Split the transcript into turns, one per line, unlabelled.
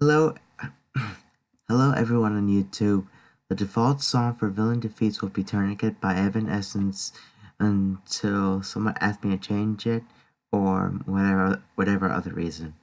Hello, hello everyone on YouTube. The default song for Villain Defeats will be Tourniquet by Evanescence until someone asks me to change it or whatever whatever other reason.